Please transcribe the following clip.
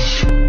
Peace.